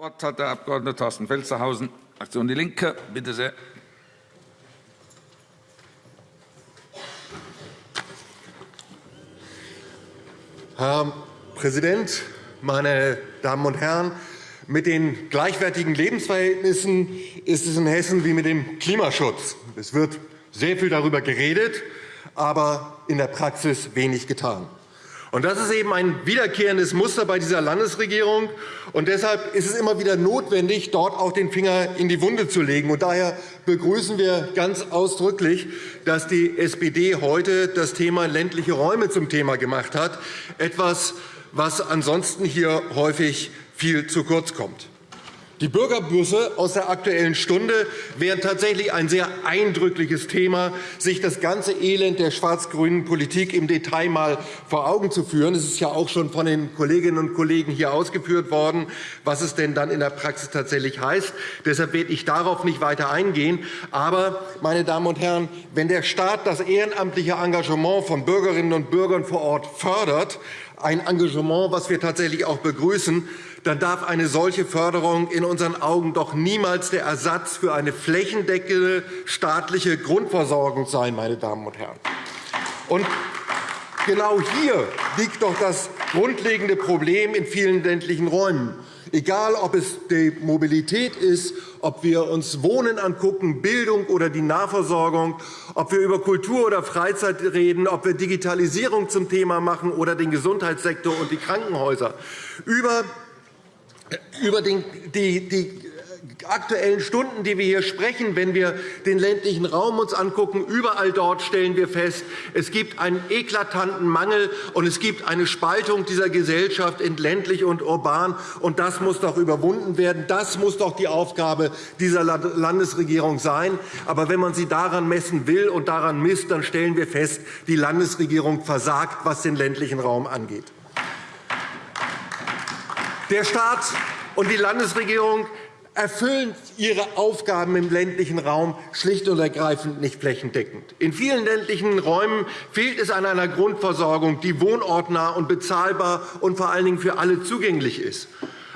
Wort hat der Abg. Thorsten Felstehausen, Fraktion DIE LINKE. Bitte sehr. Herr Präsident, meine Damen und Herren! Mit den gleichwertigen Lebensverhältnissen ist es in Hessen wie mit dem Klimaschutz. Es wird sehr viel darüber geredet, aber in der Praxis wenig getan. Und das ist eben ein wiederkehrendes Muster bei dieser Landesregierung. Und deshalb ist es immer wieder notwendig, dort auch den Finger in die Wunde zu legen. Und daher begrüßen wir ganz ausdrücklich, dass die SPD heute das Thema ländliche Räume zum Thema gemacht hat, etwas, was ansonsten hier häufig viel zu kurz kommt. Die Bürgerbusse aus der Aktuellen Stunde wären tatsächlich ein sehr eindrückliches Thema, sich das ganze Elend der schwarz-grünen Politik im Detail einmal vor Augen zu führen. Es ist ja auch schon von den Kolleginnen und Kollegen hier ausgeführt worden, was es denn dann in der Praxis tatsächlich heißt. Deshalb werde ich darauf nicht weiter eingehen. Aber, meine Damen und Herren, wenn der Staat das ehrenamtliche Engagement von Bürgerinnen und Bürgern vor Ort fördert, ein Engagement, das wir tatsächlich auch begrüßen, dann darf eine solche Förderung in unseren Augen doch niemals der Ersatz für eine flächendeckende staatliche Grundversorgung sein. Meine Damen und Herren. Und genau hier liegt doch das grundlegende Problem in vielen ländlichen Räumen. Egal, ob es die Mobilität ist, ob wir uns Wohnen angucken, Bildung oder die Nahversorgung, ob wir über Kultur oder Freizeit reden, ob wir Digitalisierung zum Thema machen oder den Gesundheitssektor und die Krankenhäuser. Über über die, aktuellen Stunden, die wir hier sprechen, wenn wir den ländlichen Raum uns angucken, überall dort stellen wir fest, es gibt einen eklatanten Mangel und es gibt eine Spaltung dieser Gesellschaft in ländlich und urban. Und das muss doch überwunden werden. Das muss doch die Aufgabe dieser Landesregierung sein. Aber wenn man sie daran messen will und daran misst, dann stellen wir fest, die Landesregierung versagt, was den ländlichen Raum angeht. Der Staat und die Landesregierung erfüllen ihre Aufgaben im ländlichen Raum schlicht und ergreifend nicht flächendeckend. In vielen ländlichen Räumen fehlt es an einer Grundversorgung, die wohnortnah und bezahlbar und vor allen Dingen für alle zugänglich ist.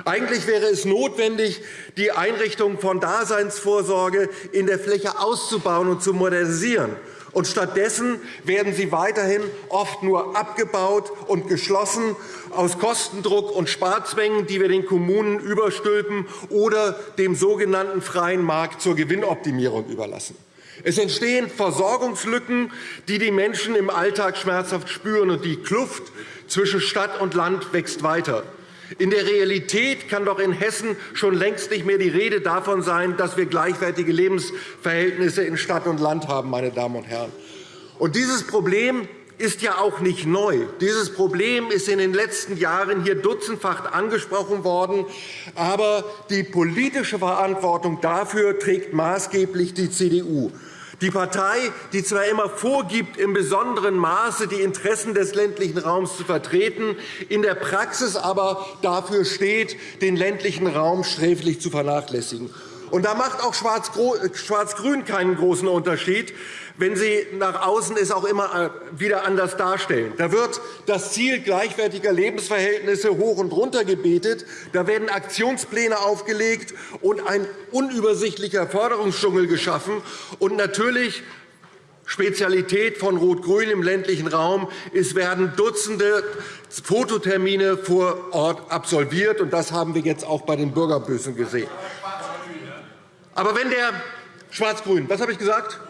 Eigentlich wäre es notwendig, die Einrichtung von Daseinsvorsorge in der Fläche auszubauen und zu modernisieren. Und stattdessen werden sie weiterhin oft nur abgebaut und geschlossen aus Kostendruck und Sparzwängen, die wir den Kommunen überstülpen oder dem sogenannten freien Markt zur Gewinnoptimierung überlassen. Es entstehen Versorgungslücken, die die Menschen im Alltag schmerzhaft spüren, und die Kluft zwischen Stadt und Land wächst weiter. In der Realität kann doch in Hessen schon längst nicht mehr die Rede davon sein, dass wir gleichwertige Lebensverhältnisse in Stadt und Land haben. Meine Damen und Herren. Und dieses Problem ist ja auch nicht neu. Dieses Problem ist in den letzten Jahren hier dutzendfach angesprochen worden. Aber die politische Verantwortung dafür trägt maßgeblich die CDU. Die Partei, die zwar immer vorgibt, in besonderem Maße die Interessen des ländlichen Raums zu vertreten, in der Praxis aber dafür steht, den ländlichen Raum sträflich zu vernachlässigen. Und da macht auch Schwarz-Grün keinen großen Unterschied wenn Sie nach außen es auch immer äh, wieder anders darstellen. Da wird das Ziel gleichwertiger Lebensverhältnisse hoch und runter gebetet. Da werden Aktionspläne aufgelegt und ein unübersichtlicher Förderungsdschungel geschaffen. Und natürlich Spezialität von Rot-Grün im ländlichen Raum. Es werden Dutzende Fototermine vor Ort absolviert. und Das haben wir jetzt auch bei den Bürgerbüssen gesehen. Aber wenn der Schwarz-Grün, was habe ich gesagt?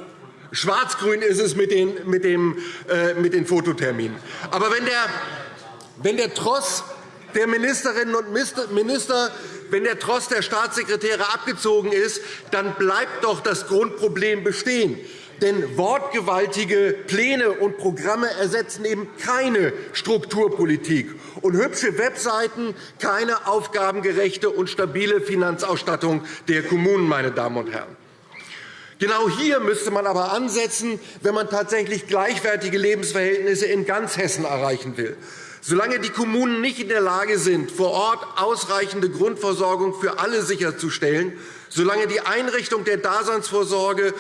Schwarz-grün ist es mit den, mit, dem, äh, mit den Fototerminen. Aber wenn der, wenn der Tross der Ministerinnen und Minister, wenn der Tross der Staatssekretäre abgezogen ist, dann bleibt doch das Grundproblem bestehen. Denn wortgewaltige Pläne und Programme ersetzen eben keine Strukturpolitik und hübsche Webseiten keine aufgabengerechte und stabile Finanzausstattung der Kommunen. Meine Damen und Herren. Genau hier müsste man aber ansetzen, wenn man tatsächlich gleichwertige Lebensverhältnisse in ganz Hessen erreichen will. Solange die Kommunen nicht in der Lage sind, vor Ort ausreichende Grundversorgung für alle sicherzustellen, solange die Einrichtung der Daseinsvorsorge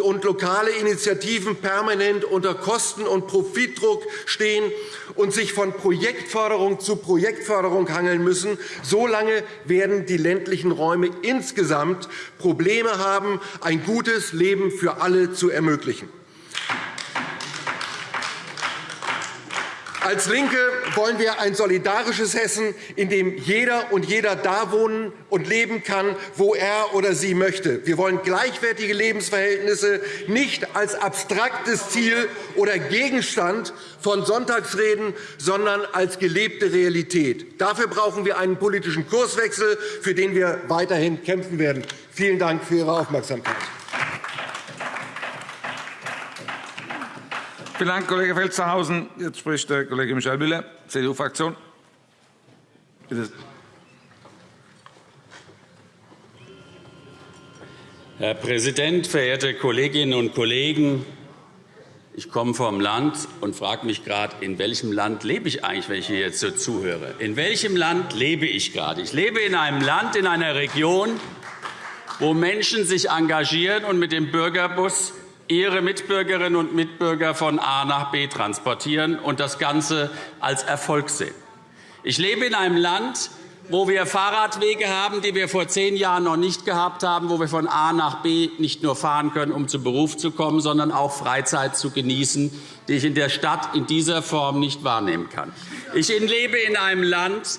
und lokale Initiativen permanent unter Kosten- und Profitdruck stehen und sich von Projektförderung zu Projektförderung hangeln müssen, solange werden die ländlichen Räume insgesamt Probleme haben, ein gutes Leben für alle zu ermöglichen. Als LINKE wollen wir ein solidarisches Hessen, in dem jeder und jeder da wohnen und leben kann, wo er oder sie möchte. Wir wollen gleichwertige Lebensverhältnisse nicht als abstraktes Ziel oder Gegenstand von Sonntagsreden, sondern als gelebte Realität. Dafür brauchen wir einen politischen Kurswechsel, für den wir weiterhin kämpfen werden. Vielen Dank für Ihre Aufmerksamkeit. Vielen Dank, Kollege Felstehausen. Jetzt spricht der Kollege Michael Müller, CDU-Fraktion. Herr Präsident, verehrte Kolleginnen und Kollegen! Ich komme vom Land und frage mich gerade, in welchem Land lebe ich eigentlich, wenn ich hier jetzt so zuhöre? In welchem Land lebe ich gerade? Ich lebe in einem Land, in einer Region, wo Menschen sich engagieren und mit dem Bürgerbus ihre Mitbürgerinnen und Mitbürger von A nach B transportieren und das Ganze als Erfolg sehen. Ich lebe in einem Land, wo wir Fahrradwege haben, die wir vor zehn Jahren noch nicht gehabt haben, wo wir von A nach B nicht nur fahren können, um zum Beruf zu kommen, sondern auch Freizeit zu genießen, die ich in der Stadt in dieser Form nicht wahrnehmen kann. Ich lebe in einem Land,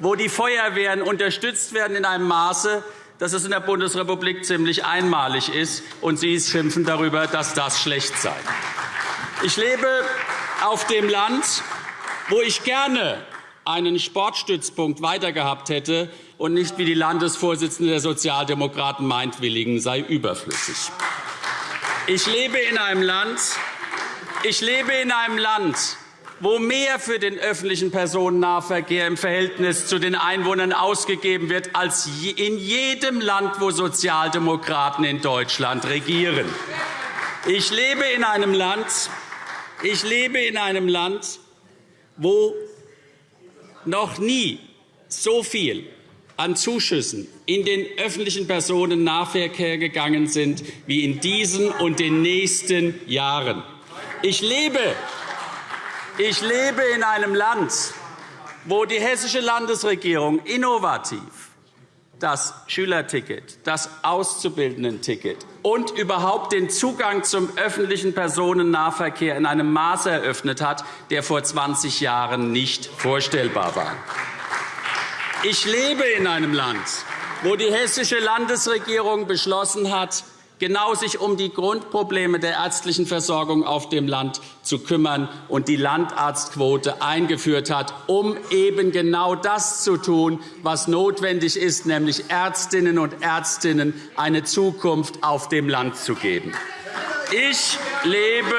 wo die Feuerwehren unterstützt werden in einem Maße, dass es in der Bundesrepublik ziemlich einmalig ist, und Sie schimpfen darüber, dass das schlecht sei. Ich lebe auf dem Land, wo ich gerne einen Sportstützpunkt weitergehabt hätte und nicht, wie die Landesvorsitzende der Sozialdemokraten meint, Willigen sei überflüssig. Ich lebe in einem Land, ich lebe in einem Land wo mehr für den öffentlichen Personennahverkehr im Verhältnis zu den Einwohnern ausgegeben wird als in jedem Land, wo Sozialdemokraten in Deutschland regieren. Ich lebe in einem Land, ich lebe in einem Land, wo noch nie so viel an Zuschüssen in den öffentlichen Personennahverkehr gegangen sind wie in diesen und den nächsten Jahren. Ich lebe ich lebe in einem Land, wo die hessische Landesregierung innovativ das Schülerticket, das Auszubildendenticket und überhaupt den Zugang zum öffentlichen Personennahverkehr in einem Maße eröffnet hat, der vor 20 Jahren nicht vorstellbar war. Ich lebe in einem Land, wo die hessische Landesregierung beschlossen hat, genau sich um die Grundprobleme der ärztlichen Versorgung auf dem Land zu kümmern und die Landarztquote eingeführt hat, um eben genau das zu tun, was notwendig ist, nämlich Ärztinnen und Ärztinnen eine Zukunft auf dem Land zu geben. Ich lebe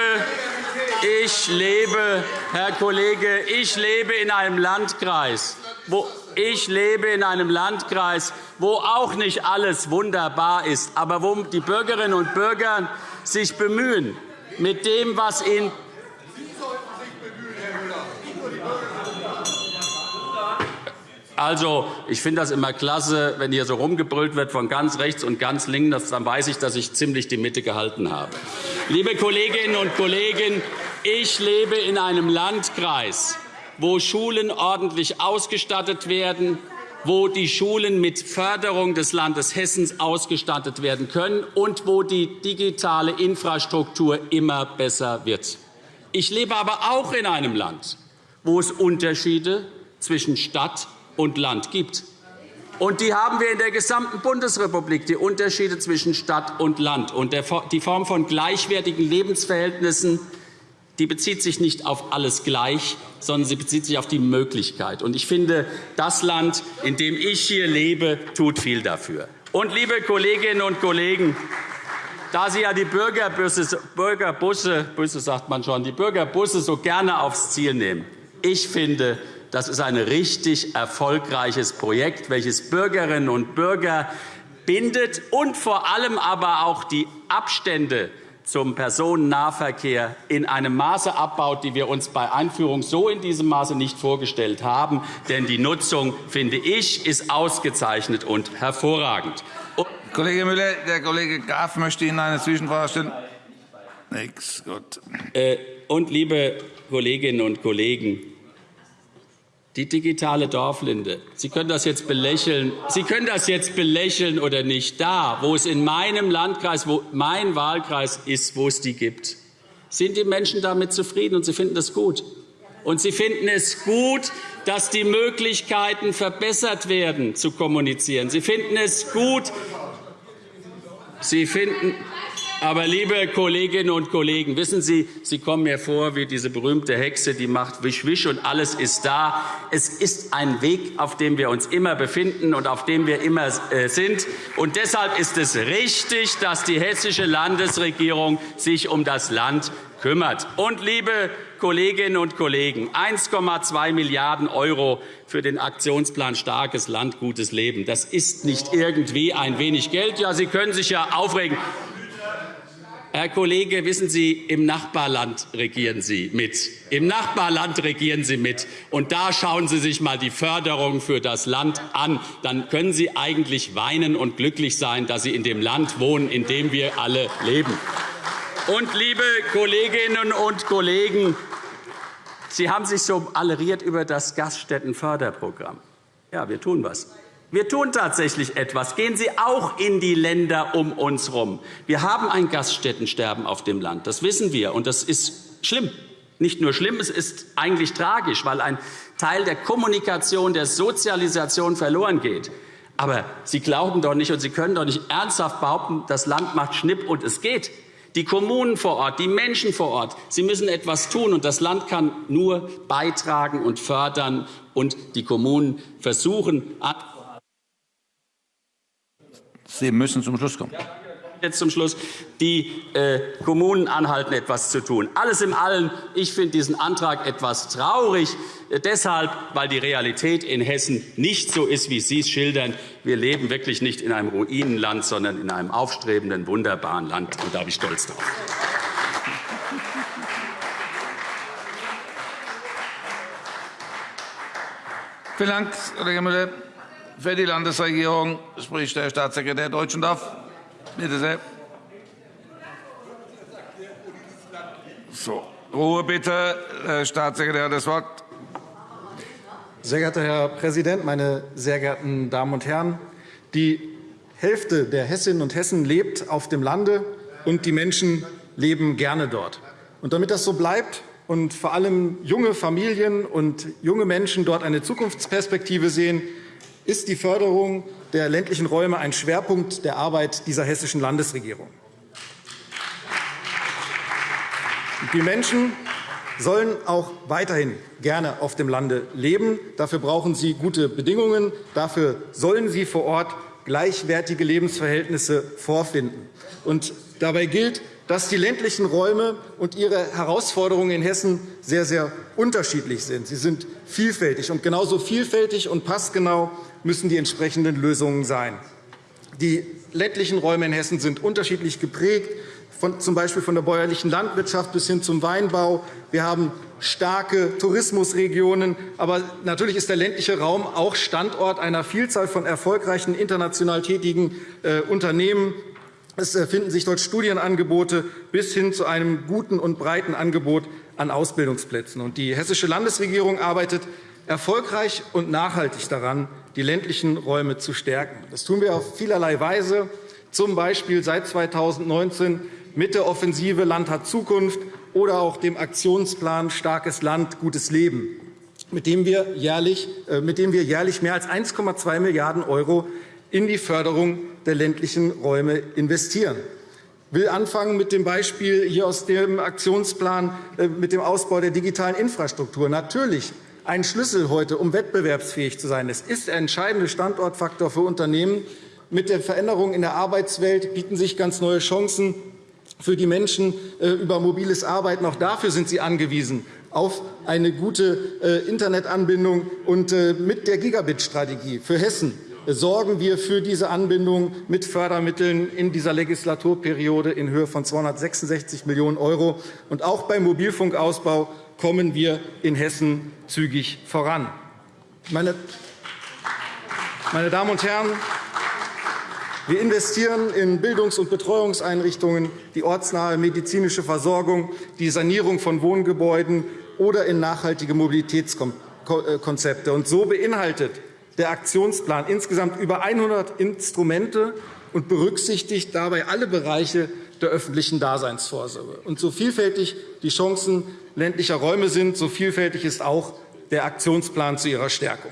ich lebe, Herr Kollege, ich lebe in einem Landkreis, wo ich lebe in einem Landkreis, wo auch nicht alles wunderbar ist, aber wo die Bürgerinnen und Bürger sich bemühen, mit dem, was ihnen Also, ich finde das immer klasse, wenn hier so rumgebrüllt wird von ganz rechts und ganz links. Dann weiß ich, dass ich ziemlich die Mitte gehalten habe. Liebe Kolleginnen und Kollegen, ich lebe in einem Landkreis, wo Schulen ordentlich ausgestattet werden, wo die Schulen mit Förderung des Landes Hessen ausgestattet werden können und wo die digitale Infrastruktur immer besser wird. Ich lebe aber auch in einem Land, wo es Unterschiede zwischen Stadt und Land gibt. Und die haben wir in der gesamten Bundesrepublik, die Unterschiede zwischen Stadt und Land. Und die Form von gleichwertigen Lebensverhältnissen die bezieht sich nicht auf alles gleich, sondern sie bezieht sich auf die Möglichkeit. Und ich finde, das Land, in dem ich hier lebe, tut viel dafür. Und, liebe Kolleginnen und Kollegen, da Sie ja die Bürgerbusse, Bürgerbusse, Busse sagt man schon, die Bürgerbusse so gerne aufs Ziel nehmen, ich finde, das ist ein richtig erfolgreiches Projekt, welches Bürgerinnen und Bürger bindet und vor allem aber auch die Abstände zum Personennahverkehr in einem Maße abbaut, die wir uns bei Einführung so in diesem Maße nicht vorgestellt haben. Denn die Nutzung, finde ich, ist ausgezeichnet und hervorragend. Kollege Müller, der Kollege Graf möchte Ihnen eine Zwischenfrage stellen. Nix, gut. Äh, und, liebe Kolleginnen und Kollegen, die digitale Dorflinde. Sie können das jetzt belächeln. Sie können das jetzt belächeln oder nicht. Da, wo es in meinem Landkreis, wo mein Wahlkreis ist, wo es die gibt, sind die Menschen damit zufrieden und sie finden das gut. Und sie finden es gut, dass die Möglichkeiten verbessert werden, zu kommunizieren. Sie finden es gut. Sie finden, aber, liebe Kolleginnen und Kollegen, wissen Sie, Sie kommen mir vor wie diese berühmte Hexe, die macht Wisch, Wisch, und alles ist da. Es ist ein Weg, auf dem wir uns immer befinden und auf dem wir immer äh, sind. Und deshalb ist es richtig, dass die hessische Landesregierung sich um das Land kümmert. Und, liebe Kolleginnen und Kollegen, 1,2 Milliarden € für den Aktionsplan Starkes Land, gutes Leben. Das ist nicht irgendwie ein wenig Geld. Ja, Sie können sich ja aufregen. Herr Kollege, wissen Sie, im Nachbarland regieren Sie mit. Im Nachbarland regieren Sie mit. Und da schauen Sie sich einmal die Förderung für das Land an. Dann können Sie eigentlich weinen und glücklich sein, dass Sie in dem Land wohnen, in dem wir alle leben. Und, liebe Kolleginnen und Kollegen, Sie haben sich so alleriert über das Gaststättenförderprogramm. Ja, wir tun was. Wir tun tatsächlich etwas. Gehen Sie auch in die Länder um uns herum. Wir haben ein Gaststättensterben auf dem Land. Das wissen wir, und das ist schlimm. Nicht nur schlimm, es ist eigentlich tragisch, weil ein Teil der Kommunikation, der Sozialisation verloren geht. Aber Sie glauben doch nicht und Sie können doch nicht ernsthaft behaupten, das Land macht Schnipp und es geht. Die Kommunen vor Ort, die Menschen vor Ort, sie müssen etwas tun, und das Land kann nur beitragen und fördern, und die Kommunen versuchen, Sie müssen zum Schluss kommen. Jetzt zum Schluss. Die äh, Kommunen anhalten, etwas zu tun. Alles in allem, ich finde diesen Antrag etwas traurig, äh, deshalb, weil die Realität in Hessen nicht so ist, wie Sie es schildern. Wir leben wirklich nicht in einem Ruinenland, sondern in einem aufstrebenden, wunderbaren Land. Und da bin ich stolz drauf. Vielen Dank, Kollege Müller. Für die Landesregierung spricht der Staatssekretär Deutschendorf. Bitte sehr. So, Ruhe bitte. Herr Staatssekretär, das Wort. Sehr geehrter Herr Präsident, meine sehr geehrten Damen und Herren! Die Hälfte der Hessinnen und Hessen lebt auf dem Lande, und die Menschen leben gerne dort. Und damit das so bleibt und vor allem junge Familien und junge Menschen dort eine Zukunftsperspektive sehen, ist die Förderung der ländlichen Räume ein Schwerpunkt der Arbeit dieser hessischen Landesregierung. Die Menschen sollen auch weiterhin gerne auf dem Lande leben. Dafür brauchen sie gute Bedingungen. Dafür sollen sie vor Ort gleichwertige Lebensverhältnisse vorfinden. Und dabei gilt, dass die ländlichen Räume und ihre Herausforderungen in Hessen sehr, sehr unterschiedlich sind. Sie sind vielfältig, und genauso vielfältig und passgenau müssen die entsprechenden Lösungen sein. Die ländlichen Räume in Hessen sind unterschiedlich geprägt, von, z. B. von der bäuerlichen Landwirtschaft bis hin zum Weinbau. Wir haben starke Tourismusregionen. Aber natürlich ist der ländliche Raum auch Standort einer Vielzahl von erfolgreichen international tätigen äh, Unternehmen. Es äh, finden sich dort Studienangebote bis hin zu einem guten und breiten Angebot an Ausbildungsplätzen. Die Hessische Landesregierung arbeitet erfolgreich und nachhaltig daran, die ländlichen Räume zu stärken. Das tun wir auf vielerlei Weise, z. B. seit 2019 mit der Offensive Land hat Zukunft oder auch dem Aktionsplan Starkes Land, gutes Leben, mit dem wir jährlich, äh, mit dem wir jährlich mehr als 1,2 Milliarden € in die Förderung der ländlichen Räume investieren. Ich will anfangen mit dem Beispiel hier aus dem Aktionsplan äh, mit dem Ausbau der digitalen Infrastruktur. Natürlich ein Schlüssel heute, um wettbewerbsfähig zu sein. Es ist der entscheidende Standortfaktor für Unternehmen. Mit der Veränderung in der Arbeitswelt bieten sich ganz neue Chancen für die Menschen äh, über mobiles Arbeiten. Auch dafür sind sie angewiesen auf eine gute äh, Internetanbindung und äh, mit der Gigabit-Strategie für Hessen sorgen wir für diese Anbindung mit Fördermitteln in dieser Legislaturperiode in Höhe von 266 Millionen €. Und auch beim Mobilfunkausbau kommen wir in Hessen zügig voran. Meine Damen und Herren, wir investieren in Bildungs- und Betreuungseinrichtungen, die ortsnahe medizinische Versorgung, die Sanierung von Wohngebäuden oder in nachhaltige Mobilitätskonzepte. Und so beinhaltet der Aktionsplan insgesamt über 100 Instrumente und berücksichtigt dabei alle Bereiche der öffentlichen Daseinsvorsorge. Und so vielfältig die Chancen ländlicher Räume sind, so vielfältig ist auch der Aktionsplan zu ihrer Stärkung.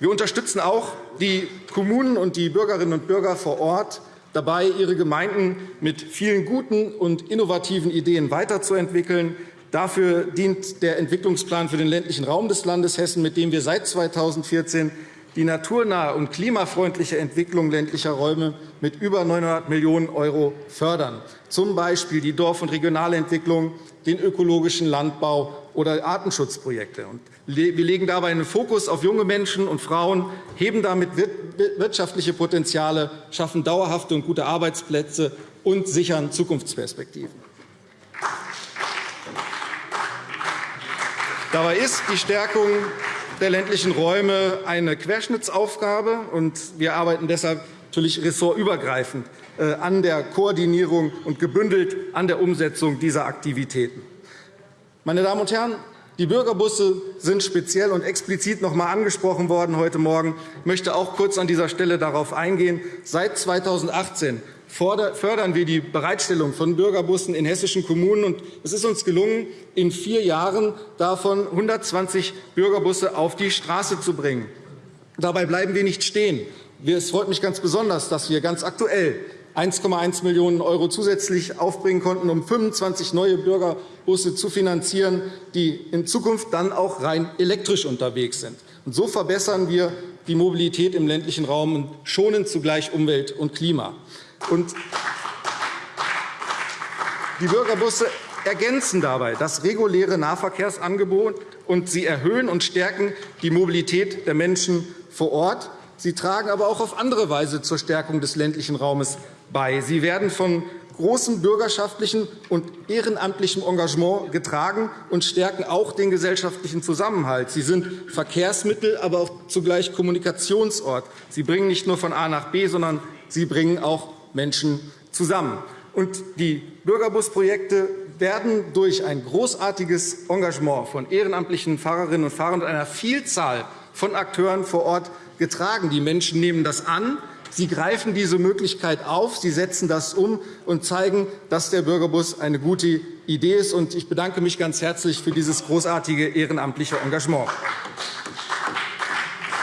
Wir unterstützen auch die Kommunen und die Bürgerinnen und Bürger vor Ort dabei, ihre Gemeinden mit vielen guten und innovativen Ideen weiterzuentwickeln. Dafür dient der Entwicklungsplan für den ländlichen Raum des Landes Hessen, mit dem wir seit 2014 die naturnahe und klimafreundliche Entwicklung ländlicher Räume mit über 900 Millionen € fördern, z. B. die Dorf- und Regionalentwicklung, den ökologischen Landbau oder Artenschutzprojekte. Wir legen dabei einen Fokus auf junge Menschen und Frauen, heben damit wirtschaftliche Potenziale, schaffen dauerhafte und gute Arbeitsplätze und sichern Zukunftsperspektiven. Dabei ist die Stärkung der ländlichen Räume eine Querschnittsaufgabe. und Wir arbeiten deshalb natürlich ressortübergreifend äh, an der Koordinierung und gebündelt an der Umsetzung dieser Aktivitäten. Meine Damen und Herren, die Bürgerbusse sind speziell und explizit noch einmal angesprochen worden heute Morgen. Ich möchte auch kurz an dieser Stelle darauf eingehen. Seit 2018 fördern wir die Bereitstellung von Bürgerbussen in hessischen Kommunen. Es ist uns gelungen, in vier Jahren davon 120 Bürgerbusse auf die Straße zu bringen. Dabei bleiben wir nicht stehen. Es freut mich ganz besonders, dass wir ganz aktuell 1,1 Millionen € zusätzlich aufbringen konnten, um 25 neue Bürgerbusse zu finanzieren, die in Zukunft dann auch rein elektrisch unterwegs sind. so verbessern wir die Mobilität im ländlichen Raum und schonen zugleich Umwelt und Klima. Die Bürgerbusse ergänzen dabei das reguläre Nahverkehrsangebot, und sie erhöhen und stärken die Mobilität der Menschen vor Ort. Sie tragen aber auch auf andere Weise zur Stärkung des ländlichen Raumes bei. Sie werden von großem bürgerschaftlichen und ehrenamtlichem Engagement getragen und stärken auch den gesellschaftlichen Zusammenhalt. Sie sind Verkehrsmittel, aber auch zugleich Kommunikationsort. Sie bringen nicht nur von A nach B, sondern sie bringen auch Menschen zusammen. Und die Bürgerbusprojekte werden durch ein großartiges Engagement von ehrenamtlichen Fahrerinnen und Fahrern und einer Vielzahl von Akteuren vor Ort getragen. Die Menschen nehmen das an, Sie greifen diese Möglichkeit auf, Sie setzen das um und zeigen, dass der Bürgerbus eine gute Idee ist. Ich bedanke mich ganz herzlich für dieses großartige ehrenamtliche Engagement.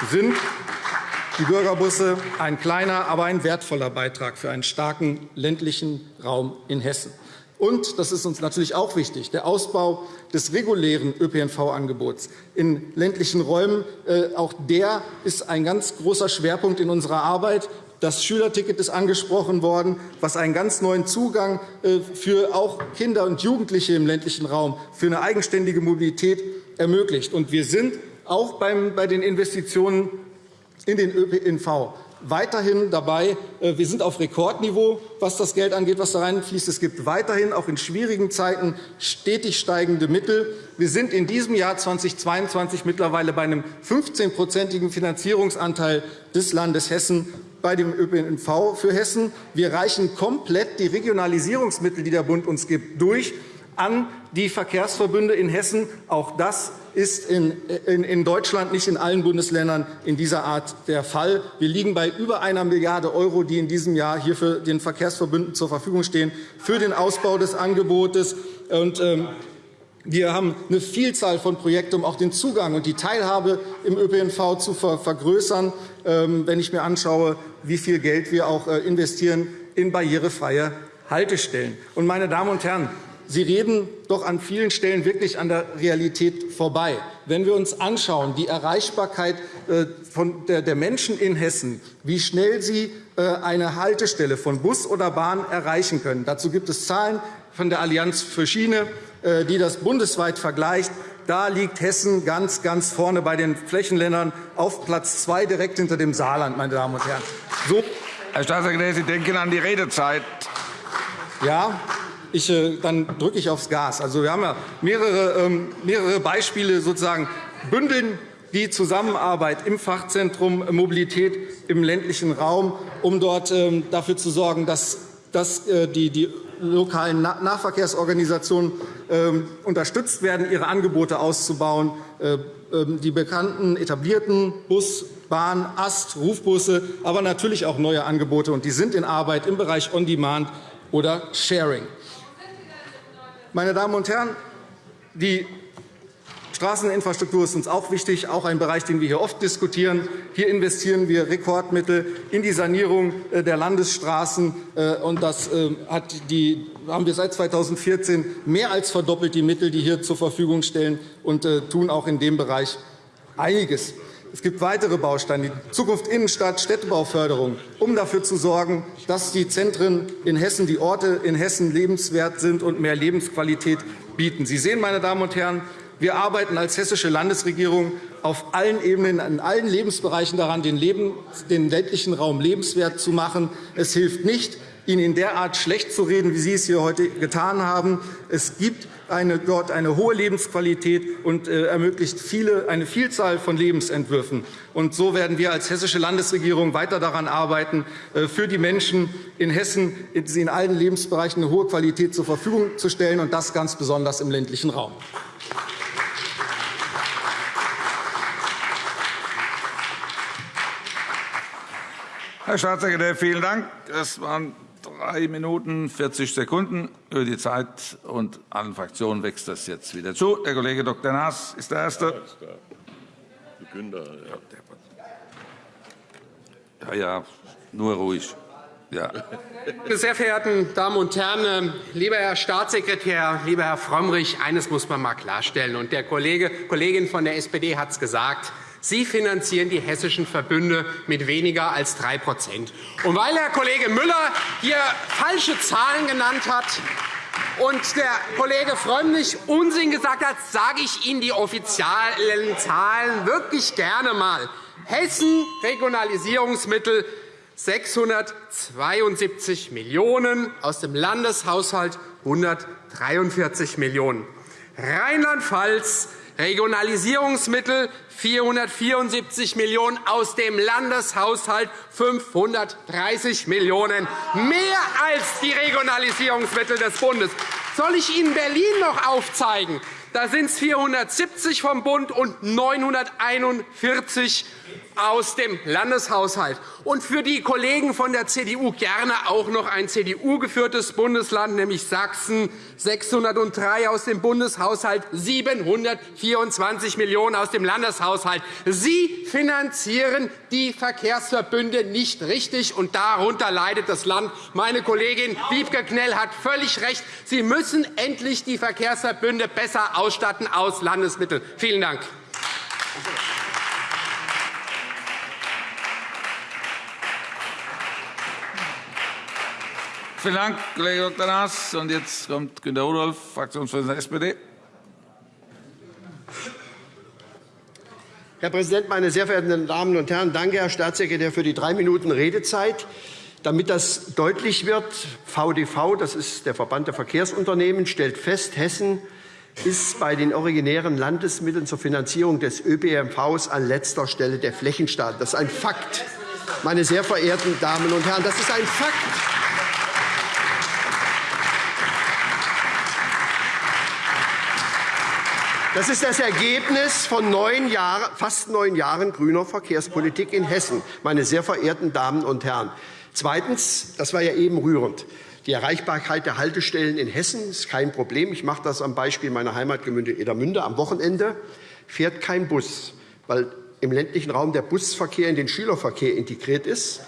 Sind die Bürgerbusse ein kleiner, aber ein wertvoller Beitrag für einen starken ländlichen Raum in Hessen. Und, das ist uns natürlich auch wichtig, der Ausbau des regulären ÖPNV-Angebots in ländlichen Räumen. Äh, auch der ist ein ganz großer Schwerpunkt in unserer Arbeit. Das Schülerticket ist angesprochen worden, was einen ganz neuen Zugang äh, für auch Kinder und Jugendliche im ländlichen Raum für eine eigenständige Mobilität ermöglicht. wir sind auch bei den Investitionen in den ÖPNV weiterhin dabei. Äh, wir sind auf Rekordniveau, was das Geld angeht, was da reinfließt. Es gibt weiterhin auch in schwierigen Zeiten stetig steigende Mittel. Wir sind in diesem Jahr 2022 mittlerweile bei einem 15-prozentigen Finanzierungsanteil des Landes Hessen bei dem ÖPNV für Hessen. Wir reichen komplett die Regionalisierungsmittel, die der Bund uns gibt, durch an die Verkehrsverbünde in Hessen. Auch das ist in Deutschland nicht in allen Bundesländern in dieser Art der Fall. Wir liegen bei über einer Milliarde €, die in diesem Jahr hier für den Verkehrsverbünden zur Verfügung stehen, für den Ausbau des Angebotes. Ähm, wir haben eine Vielzahl von Projekten, um auch den Zugang und die Teilhabe im ÖPNV zu vergrößern, ähm, wenn ich mir anschaue, wie viel Geld wir auch äh, investieren in barrierefreie Haltestellen. Meine Damen und Herren, Sie reden doch an vielen Stellen wirklich an der Realität vorbei. Wenn wir uns anschauen, die Erreichbarkeit äh, der Menschen in Hessen, wie schnell sie äh, eine Haltestelle von Bus oder Bahn erreichen können. Dazu gibt es Zahlen von der Allianz für Schiene, die das bundesweit vergleicht. Da liegt Hessen ganz, ganz vorne bei den Flächenländern auf Platz zwei, direkt hinter dem Saarland, meine Damen und Herren. So Herr Staatssekretär, Sie denken an die Redezeit. Ja, ich, äh, dann drücke ich aufs Gas. Also, wir haben ja mehrere, ähm, mehrere Beispiele sozusagen bündeln die Zusammenarbeit im Fachzentrum Mobilität im ländlichen Raum, um dort ähm, dafür zu sorgen, dass, dass äh, die, die lokalen Nahverkehrsorganisationen ähm, unterstützt werden, ihre Angebote auszubauen. Äh, ähm, die bekannten etablierten Bus, Bahn, Ast, Rufbusse, aber natürlich auch neue Angebote. Und die sind in Arbeit im Bereich On-Demand oder Sharing. Meine Damen und Herren, die Straßeninfrastruktur ist uns auch wichtig, auch ein Bereich, den wir hier oft diskutieren. Hier investieren wir Rekordmittel in die Sanierung äh, der Landesstraßen. Äh, und das äh, die, haben wir seit 2014 mehr als verdoppelt, die Mittel, die hier zur Verfügung stellen, und tun auch in dem Bereich einiges. Es gibt weitere Bausteine, die Zukunft Innenstadt, Städtebauförderung, um dafür zu sorgen, dass die Zentren in Hessen, die Orte in Hessen lebenswert sind und mehr Lebensqualität bieten. Sie sehen, meine Damen und Herren, wir arbeiten als hessische Landesregierung auf allen Ebenen, in allen Lebensbereichen daran, den, Leben, den ländlichen Raum lebenswert zu machen. Es hilft nicht, ihn in der Art schlecht zu reden, wie Sie es hier heute getan haben. Es gibt eine, dort eine hohe Lebensqualität und äh, ermöglicht viele, eine Vielzahl von Lebensentwürfen. Und so werden wir als hessische Landesregierung weiter daran arbeiten, äh, für die Menschen in Hessen in allen Lebensbereichen eine hohe Qualität zur Verfügung zu stellen, und das ganz besonders im ländlichen Raum. Herr Staatssekretär, vielen Dank. Das waren drei Minuten 40 Sekunden über die Zeit, und allen Fraktionen wächst das jetzt wieder zu. Der Kollege Dr. Naas ist der Erste. Ja, ja, nur ruhig. Ja. Meine sehr verehrten Damen und Herren, lieber Herr Staatssekretär, lieber Herr Frömmrich, eines muss man einmal klarstellen. Und der Kollege, Kollegin von der SPD hat es gesagt. Sie finanzieren die hessischen Verbünde mit weniger als 3 Und weil Herr Kollege Müller hier falsche Zahlen genannt hat, und der Kollege Frömmrich Unsinn gesagt hat, sage ich Ihnen die offiziellen Zahlen wirklich gerne einmal. Hessen Regionalisierungsmittel 672 Millionen €, aus dem Landeshaushalt 143 Millionen €. Rheinland-Pfalz Regionalisierungsmittel 474 Millionen € aus dem Landeshaushalt 530 Millionen €, mehr als die Regionalisierungsmittel des Bundes. Soll ich Ihnen Berlin noch aufzeigen? Da sind es 470 vom Bund und 941 aus dem Landeshaushalt. Und für die Kollegen von der CDU gerne auch noch ein CDU-geführtes Bundesland, nämlich Sachsen, 603 aus dem Bundeshaushalt, 724 Millionen € aus dem Landeshaushalt. Sie finanzieren die Verkehrsverbünde nicht richtig, und darunter leidet das Land. Meine Kollegin Wiebke Knell hat völlig recht. Sie müssen endlich die Verkehrsverbünde besser ausstatten aus Landesmitteln. Vielen Dank. Vielen Dank, Kollege Dr. Naas. Und jetzt kommt Günter Rudolph, Fraktionsvorsitzender der SPD. Herr Präsident, meine sehr verehrten Damen und Herren! Danke, Herr Staatssekretär, für die drei Minuten Redezeit. Damit das deutlich wird, VDV, das ist der Verband der Verkehrsunternehmen, stellt fest, Hessen ist bei den originären Landesmitteln zur Finanzierung des ÖPNVs an letzter Stelle der Flächenstaat. Das ist ein Fakt, meine sehr verehrten Damen und Herren. Das ist ein Fakt. Das ist das Ergebnis von neun Jahre, fast neun Jahren grüner Verkehrspolitik in Hessen, meine sehr verehrten Damen und Herren. Zweitens, das war ja eben rührend, die Erreichbarkeit der Haltestellen in Hessen ist kein Problem. Ich mache das am Beispiel meiner Heimatgemeinde Edermünde. Am Wochenende fährt kein Bus, weil im ländlichen Raum der Busverkehr in den Schülerverkehr integriert ist.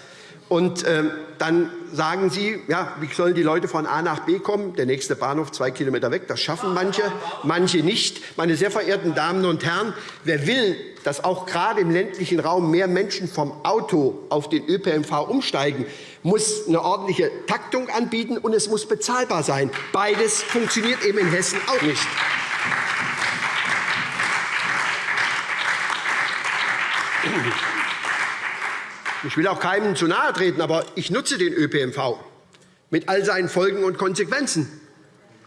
Und ähm, dann sagen Sie, ja, wie sollen die Leute von A nach B kommen? Der nächste Bahnhof zwei Kilometer weg. Das schaffen manche, manche nicht. Meine sehr verehrten Damen und Herren, wer will, dass auch gerade im ländlichen Raum mehr Menschen vom Auto auf den ÖPNV umsteigen, muss eine ordentliche Taktung anbieten, und es muss bezahlbar sein. Beides funktioniert eben in Hessen auch nicht. Thank ich will auch keinem zu nahe treten, aber ich nutze den ÖPNV mit all seinen Folgen und Konsequenzen.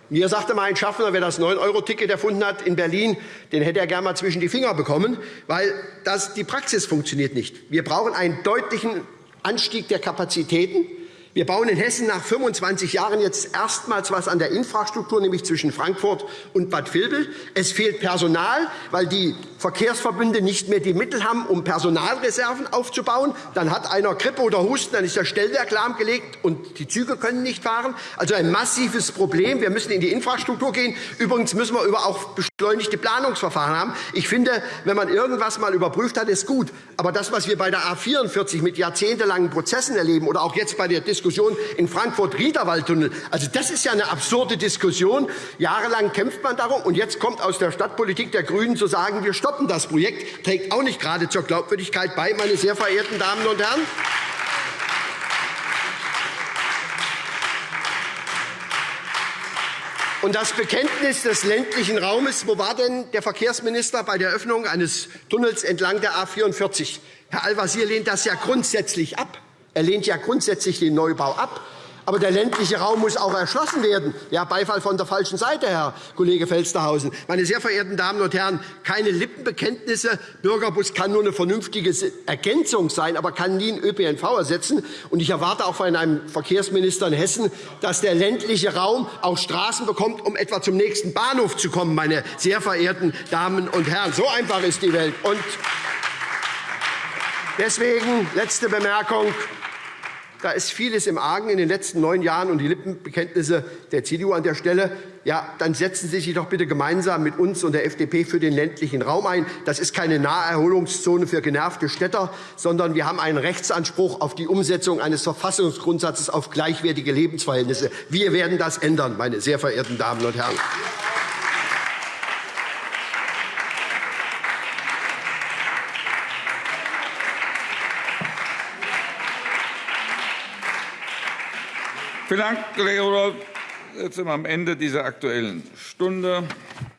Mir sagte mal ein Schaffner, wer das 9-Euro-Ticket erfunden hat in Berlin, den hätte er gerne mal zwischen die Finger bekommen, weil das, die Praxis funktioniert nicht. Wir brauchen einen deutlichen Anstieg der Kapazitäten. Wir bauen in Hessen nach 25 Jahren jetzt erstmals was an der Infrastruktur, nämlich zwischen Frankfurt und Bad Vilbel. Es fehlt Personal, weil die Verkehrsverbünde nicht mehr die Mittel haben, um Personalreserven aufzubauen. Dann hat einer Grippe oder Husten, dann ist der Stellwerk lahmgelegt und die Züge können nicht fahren. Also ein massives Problem. Wir müssen in die Infrastruktur gehen. Übrigens müssen wir über auch beschleunigte Planungsverfahren haben. Ich finde, wenn man irgendwas mal überprüft hat, ist gut. Aber das, was wir bei der A 44 mit jahrzehntelangen Prozessen erleben oder auch jetzt bei der Diskussion in Frankfurt-Riederwaldtunnel. Also, das ist ja eine absurde Diskussion. Jahrelang kämpft man darum, und jetzt kommt aus der Stadtpolitik der GRÜNEN zu sagen, wir stoppen das Projekt, trägt auch nicht gerade zur Glaubwürdigkeit bei, meine sehr verehrten Damen und Herren. Und das Bekenntnis des ländlichen Raumes, wo war denn der Verkehrsminister bei der Öffnung eines Tunnels entlang der A 44? Herr Al-Wazir lehnt das ja grundsätzlich ab. Er lehnt ja grundsätzlich den Neubau ab. Aber der ländliche Raum muss auch erschlossen werden. Ja, Beifall von der falschen Seite, Herr Kollege Felstehausen. Meine sehr verehrten Damen und Herren, keine Lippenbekenntnisse. Bürgerbus kann nur eine vernünftige Ergänzung sein, aber kann nie einen ÖPNV ersetzen. Und ich erwarte auch von einem Verkehrsminister in Hessen, dass der ländliche Raum auch Straßen bekommt, um etwa zum nächsten Bahnhof zu kommen, meine sehr verehrten Damen und Herren. So einfach ist die Welt. Und deswegen letzte Bemerkung. Da ist vieles im Argen in den letzten neun Jahren und die Lippenbekenntnisse der CDU an der Stelle. Ja, dann setzen Sie sich doch bitte gemeinsam mit uns und der FDP für den ländlichen Raum ein. Das ist keine Naherholungszone für genervte Städter, sondern wir haben einen Rechtsanspruch auf die Umsetzung eines Verfassungsgrundsatzes auf gleichwertige Lebensverhältnisse. Wir werden das ändern, meine sehr verehrten Damen und Herren. Vielen Dank, Kollege Rudolph. Jetzt sind wir am Ende dieser Aktuellen Stunde.